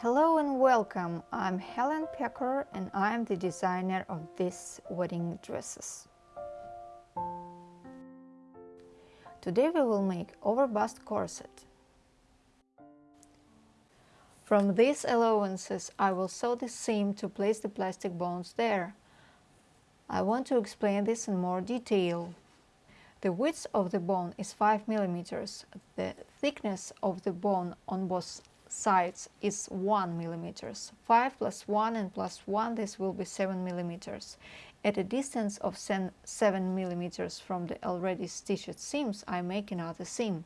Hello and welcome, I'm Helen Pecker and I'm the designer of these wedding dresses. Today we will make overbust corset. From these allowances I will sew the seam to place the plastic bones there. I want to explain this in more detail. The width of the bone is 5 mm. The thickness of the bone on both sides is 1 mm. 5 plus 1 and plus 1 this will be 7 mm. At a distance of 7 mm from the already stitched seams I make another seam.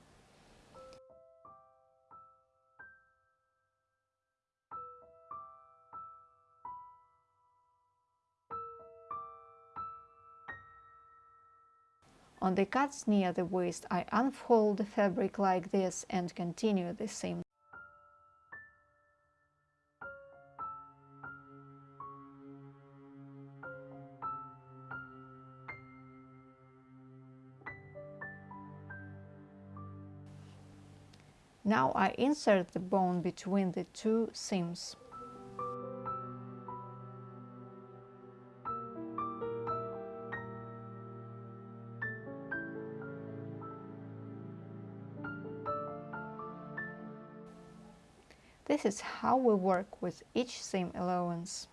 On the cuts near the waist I unfold the fabric like this and continue the seam. Now I insert the bone between the two seams. This is how we work with each seam allowance.